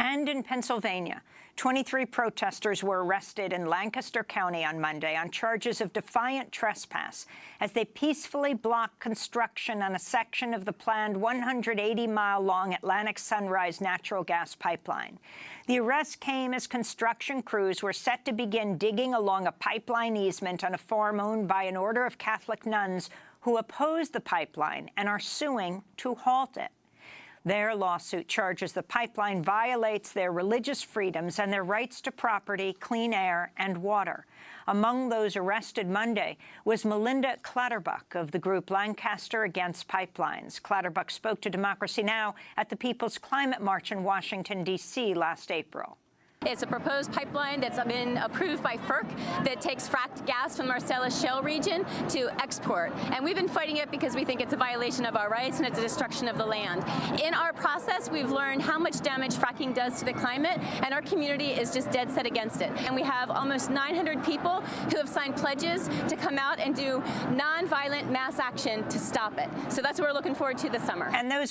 And in Pennsylvania, 23 protesters were arrested in Lancaster County on Monday on charges of defiant trespass as they peacefully blocked construction on a section of the planned 180-mile-long Atlantic Sunrise natural gas pipeline. The arrest came as construction crews were set to begin digging along a pipeline easement on a farm owned by an order of Catholic nuns who oppose the pipeline and are suing to halt it. Their lawsuit charges the pipeline violates their religious freedoms and their rights to property, clean air and water. Among those arrested Monday was Malinda Clatterbuck of the group Lancaster Against Pipelines. Clatterbuck spoke to Democracy Now! at the People's Climate March in Washington, D.C. last April. It's a proposed pipeline that's been approved by FERC that takes fracked gas from Marcellus Shale region to export. And we've been fighting it because we think it's a violation of our rights and it's a destruction of the land. In our process, we've learned how much damage fracking does to the climate, and our community is just dead set against it. And we have almost 900 people who have signed pledges to come out and do nonviolent mass action to stop it. So that's what we're looking forward to this summer. And those